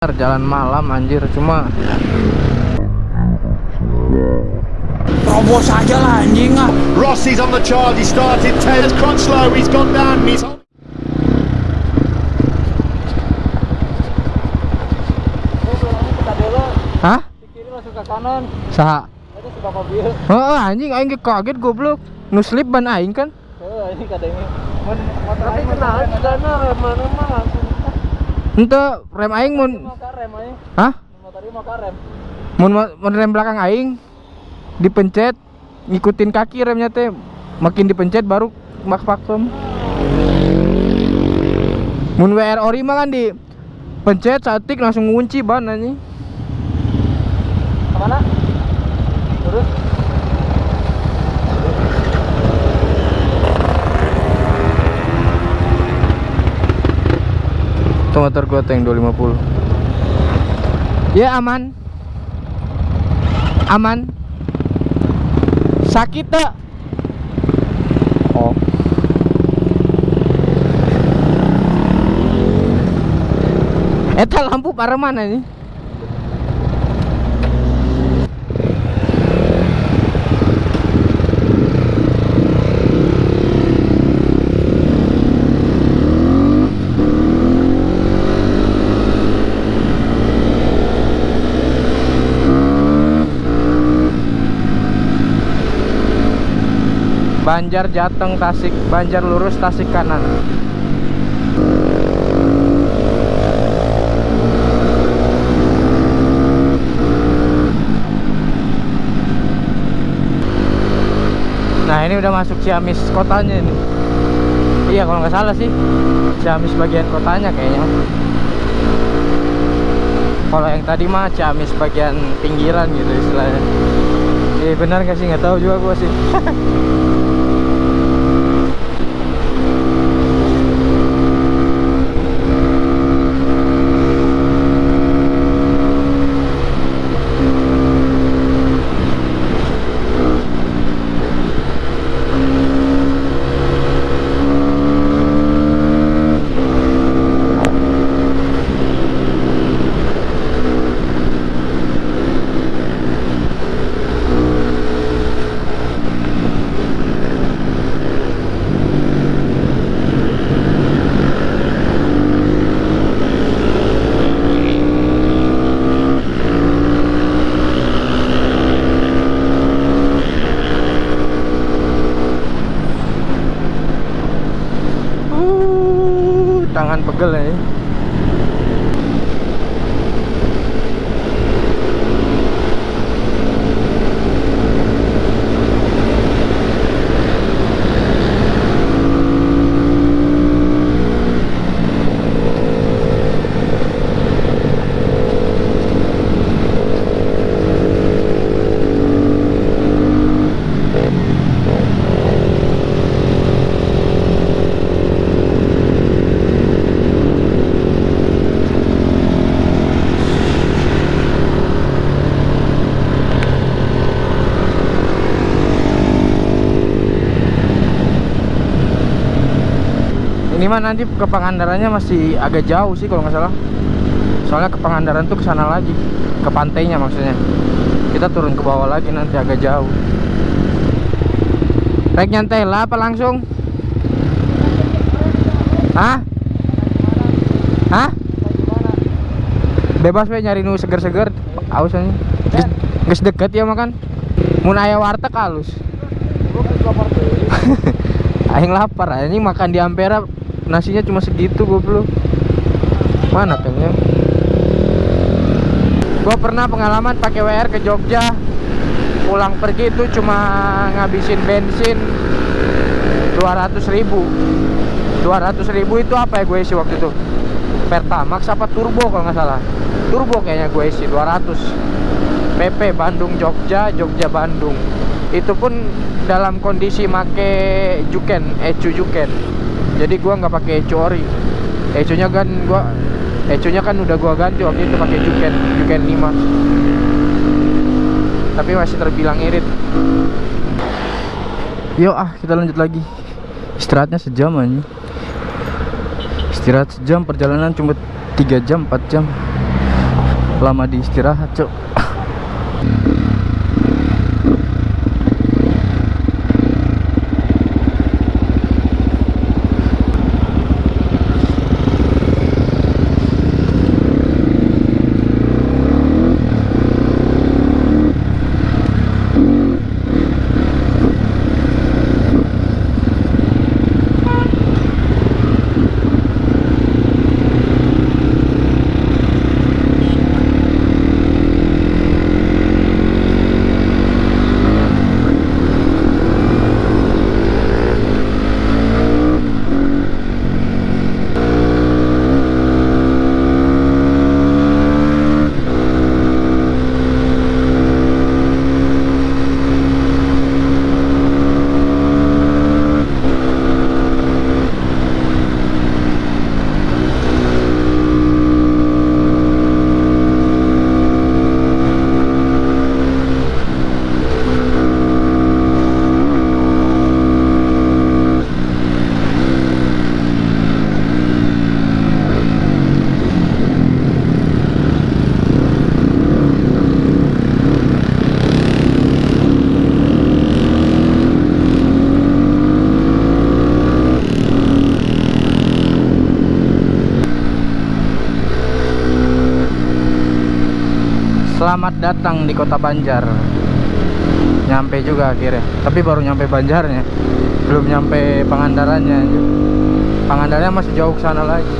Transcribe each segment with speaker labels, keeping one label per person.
Speaker 1: jalan malam anjir cuma
Speaker 2: Terobos aja lah anjing ah.
Speaker 3: Rossi's on the charge. He started 10. It's quite slow. He's gone down. He's
Speaker 1: hah
Speaker 2: Kiri langsung ke kanan.
Speaker 1: saha
Speaker 2: Itu bapak mobil.
Speaker 1: oh anjing aing ge kaget goblok nu slip ban aing kan
Speaker 2: Oh, ini kadangnya. Tapi kenal rem mana mah langsung
Speaker 1: ente rem aing mun
Speaker 2: rem
Speaker 1: hah? Mun mun rem belakang aing dipencet ngikutin kaki remnya teh makin dipencet baru mak vakum mun WR ori mah kan di pencet satik langsung ngunci ban anjing Itu motor gua tuh yang 250 Ya aman Aman Sakit tak? Oh Eta lampu para mana nih? Banjar Jateng Tasik Banjar lurus Tasik kanan. Nah ini udah masuk Ciamis kotanya ini. Iya kalau nggak salah sih. Ciamis bagian kotanya kayaknya. Kalau yang tadi mah Ciamis bagian pinggiran gitu istilahnya. Iya benar nggak sih? Nggak tahu juga gua sih tangan pegel ya. Ini mah nanti ke Pangandarannya masih agak jauh sih kalau nggak salah. Soalnya ke Pangandaran tuh ke sana lagi, ke pantainya maksudnya. Kita turun ke bawah lagi nanti agak jauh. Rek nyantai lah apa langsung? Hah? Hah? Bebas we nyari nu seger-seger, aus anjing. Geus deket ya makan. Mun aya warteg halus. Aing lapar, anjing makan di Ampera nasinya cuma segitu goblok. Mana pengen? Gua pernah pengalaman pakai WR ke Jogja. Pulang pergi itu cuma ngabisin bensin 200 ribu 200 ribu itu apa ya gue isi waktu itu Pertamax apa turbo kalau nggak salah turbo kayaknya gue isi 200 PP Bandung Jogja Jogja Bandung itu pun dalam kondisi make juken ecu juken jadi gua nggak pakai ori. Ecunya kan gua ecunya kan udah gua ganti waktu itu pakai juken juken 5 tapi masih terbilang irit. Yuk ah kita lanjut lagi. Istirahatnya sejam aja istirahat sejam perjalanan cuma 3 jam 4 jam. Lama di istirahat cok Selamat datang di kota Banjar. Nyampe juga akhirnya. Tapi baru nyampe Banjarnya. Belum nyampe Pangandarannya. Pangandarannya masih jauh ke sana lagi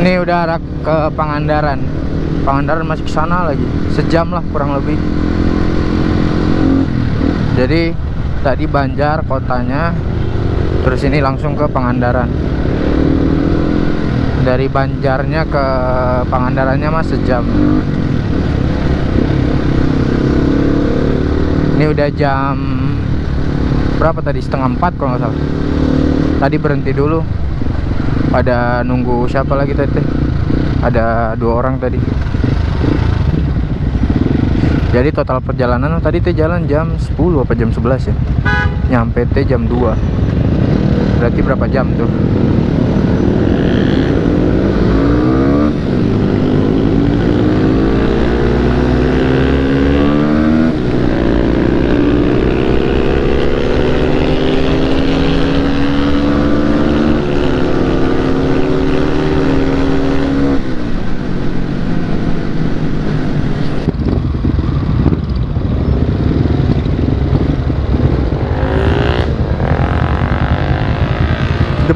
Speaker 1: Ini udah arah ke Pangandaran. Pangandaran masih ke sana lagi. Sejam lah kurang lebih. Jadi tadi Banjar kotanya, terus ini langsung ke Pangandaran. Dari Banjarnya ke Pangandarannya mas sejam. Ini udah jam berapa tadi? Setengah empat kalau nggak salah. Tadi berhenti dulu ada nunggu siapa lagi tadi ada dua orang tadi. Jadi total perjalanan tadi teh jalan jam 10 apa jam 11 ya? Nyampe teh jam 2 berarti berapa jam tuh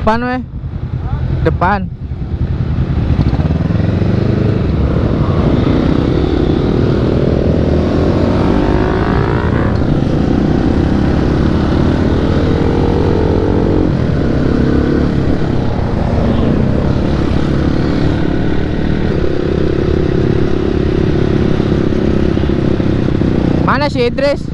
Speaker 1: depan weh. Depan. Mana si Idris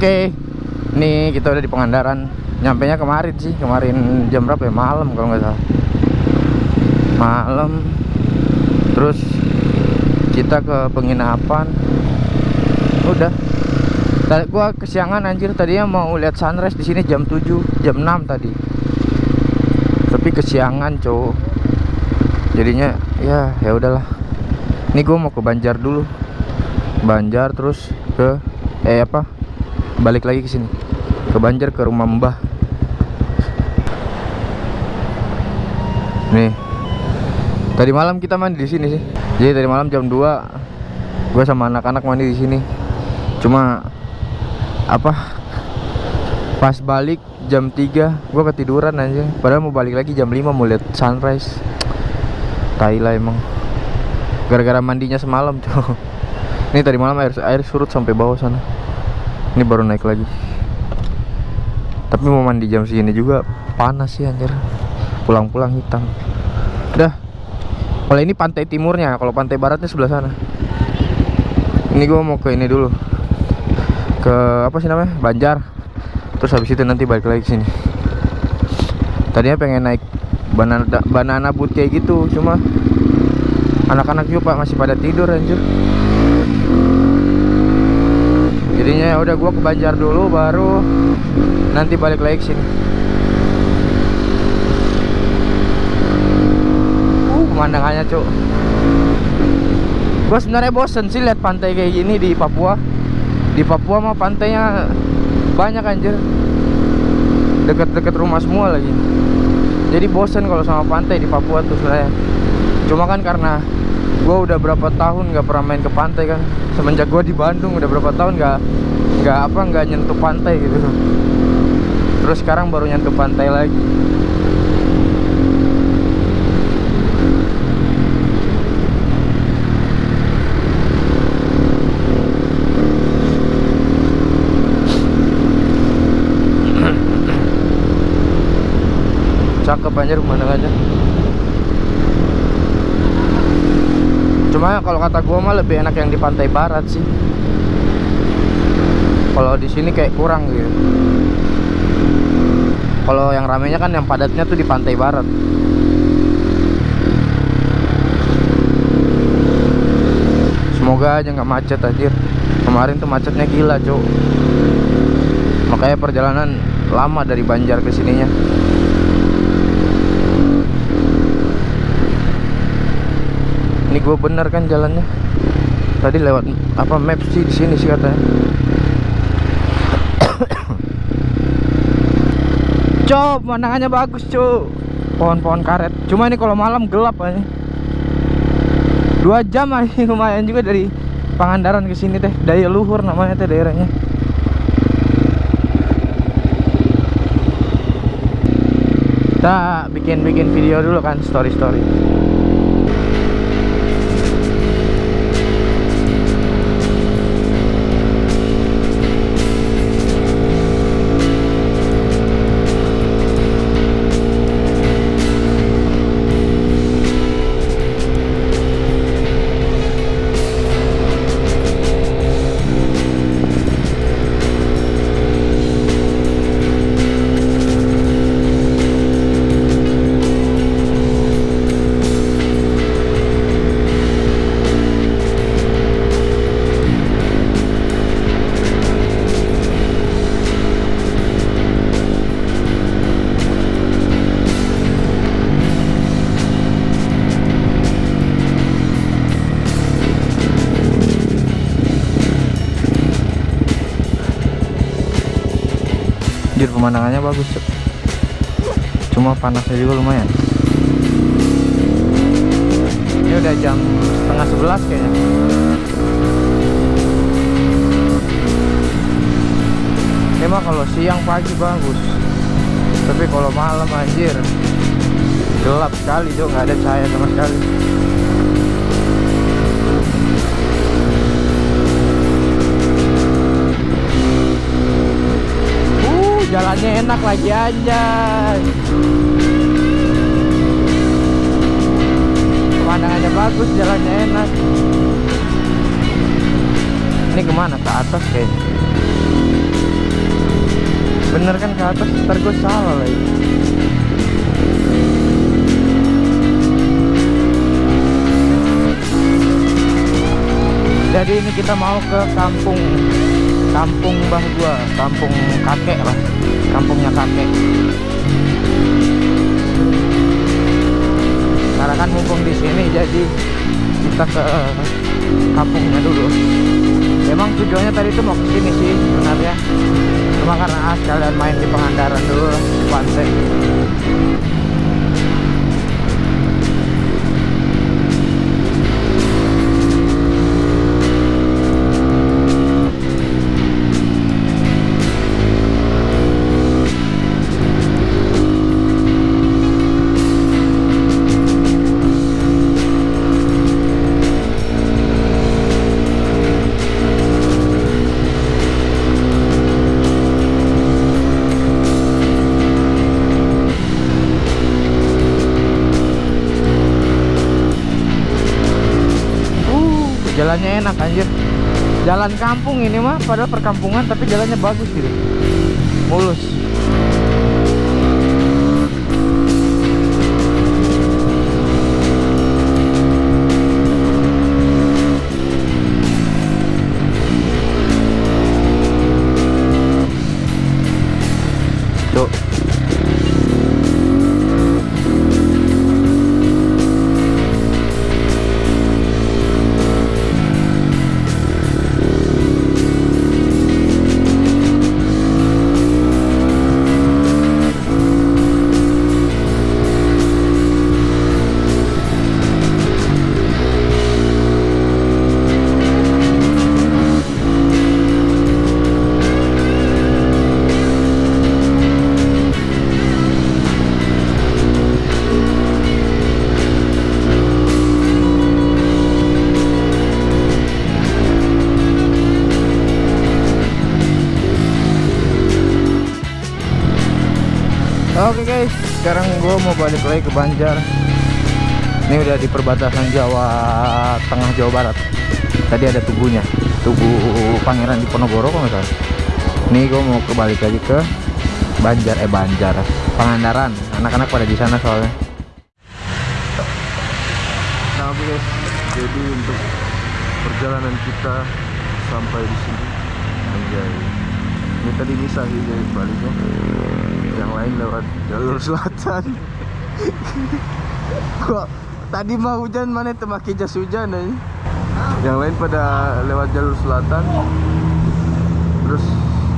Speaker 1: Oke, nih kita udah di Pangandaran. Nyampe nya kemarin sih, kemarin jam berapa ya? Malam kalau nggak salah. Malam. Terus kita ke penginapan. Udah. Tadi gua kesiangan anjir tadinya mau lihat sunrise di sini jam 7, jam 6 tadi. Tapi kesiangan, cowok. Jadinya ya ya udahlah. Ini gua mau ke Banjar dulu. Banjar terus ke eh apa? Balik lagi ke sini. Ke Banjar ke rumah Mbah. Nih. Tadi malam kita mandi di sini sih. Jadi tadi malam jam 2 gua sama anak-anak mandi di sini. Cuma apa? Pas balik jam 3 gua ketiduran aja. Padahal mau balik lagi jam 5 mau lihat sunrise. Tai lah emang. Gara-gara mandinya semalam, tuh. Ini tadi malam air air surut sampai bawah sana. Ini baru naik lagi. Tapi mau mandi jam segini juga panas sih anjir. Pulang-pulang hitam. Udah. Kalau ini pantai timurnya, kalau pantai baratnya sebelah sana. Ini gua mau ke ini dulu. Ke apa sih namanya? Banjar. Terus habis itu nanti balik lagi sini. Tadinya pengen naik banana banana kayak gitu, cuma anak-anak juga masih pada tidur anjir jadinya ya udah gua ke Banjar dulu baru nanti balik lagi sini. Uh pemandangannya cuk. Gua sebenarnya bosen sih lihat pantai kayak gini di Papua. Di Papua mah pantainya banyak anjir. Deket-deket rumah semua lagi. Jadi bosen kalau sama pantai di Papua tuh sebenarnya. Cuma kan karena gue udah berapa tahun nggak pernah main ke pantai kan? Semenjak gue di Bandung udah berapa tahun nggak nggak apa nggak nyentuh pantai gitu. Terus sekarang baru nyentuh pantai lagi. Cakep aja. pemandangannya cuma kalau kata gua mah lebih enak yang di pantai barat sih. Kalau di sini kayak kurang gitu. Kalau yang ramenya kan yang padatnya tuh di pantai barat. Semoga aja nggak macet anjir. Kemarin tuh macetnya gila cuk. Makanya perjalanan lama dari Banjar ke sininya ini gue bener kan jalannya? Tadi lewat apa map sih di sini sih katanya. Cop pemandangannya bagus cuk pohon-pohon karet. Cuma ini kalau malam gelap aja dua jam aja lumayan juga dari Pangandaran ke sini teh. Daya luhur namanya teh daerahnya. Kita bikin-bikin video dulu kan story-story pemandangannya bagus. Cuma panasnya juga lumayan. Ini udah jam setengah sebelas kayaknya. Mah kalau siang pagi bagus. Tapi kalau malam anjir Gelap sekali Cuk, nggak ada cahaya sama sekali enak lagi aja. Pemandangannya bagus, jalannya enak. Ini ke mana? Ke atas kayaknya. bener kan ke atas ntar gue salah lagi jadi ini kita mau ke kampung kampung bah gua kampung kakek lah kampungnya kakek. Karena kan mumpung di sini jadi kita ke kampungnya dulu. Emang tujuannya tadi tuh mau ke sini sih sebenarnya. Cuma karena sekalian main di Pangandaran dulu pantai jalannya enak anjir. Jalan kampung ini mah padahal perkampungan tapi jalannya bagus gitu. Mulus. Mau balik lagi ke Banjar. Ini udah di perbatasan Jawa Tengah Jawa Barat. Tadi ada tubuhnya, tugu Pangeran Diponegoro kalau salah. Nih gue mau kembali lagi ke Banjar, eh Banjar, Pangandaran. Anak-anak pada di sana soalnya.
Speaker 2: Nah guys, jadi untuk perjalanan kita sampai di sini Anjay Ini tadi misah sih guys baliknya Yang lain lewat jalur selatan Kok tadi mah hujan mana temaki jas hujan aja Yang lain pada lewat jalur selatan Terus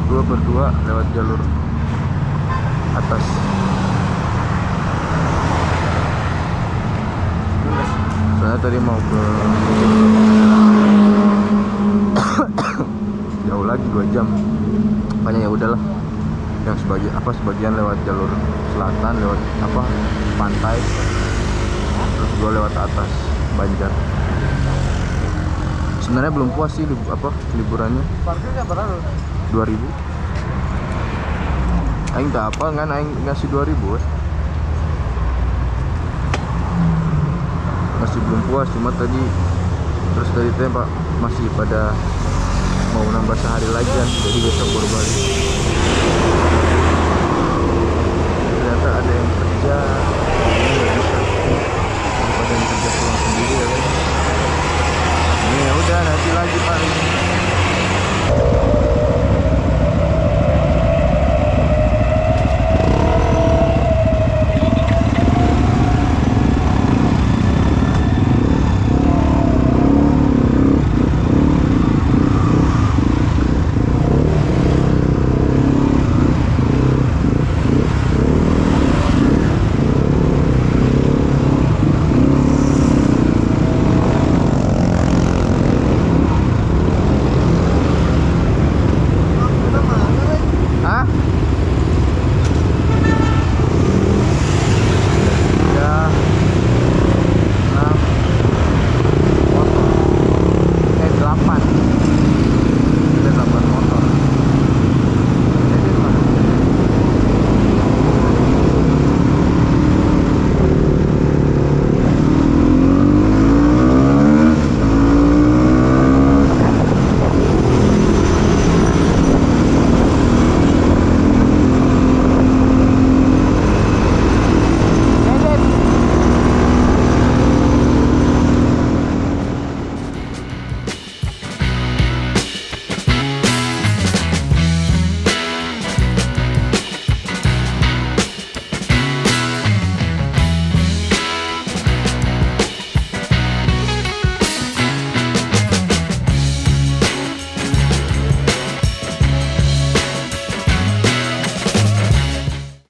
Speaker 2: dua berdua lewat jalur atas Saya tadi mau ke jauh lagi dua jam. Makanya ya udahlah. Yang sebagian apa sebagian lewat jalur selatan, lewat apa pantai. Terus gua lewat atas Banjar. Sebenarnya belum puas sih lib- apa liburannya.
Speaker 1: Parkirnya berapa?
Speaker 2: 2000 Aing tak apa kan Aing ngasih 2000 eh. Masih belum puas cuma tadi Terus tadi teh pak masih pada Mau nambah sehari lagi kan Jadi besok baru balik ada yang kerja ini nggak bisa daripada kerja pulang sendiri ya kan? Ini ya udah nanti lagi paling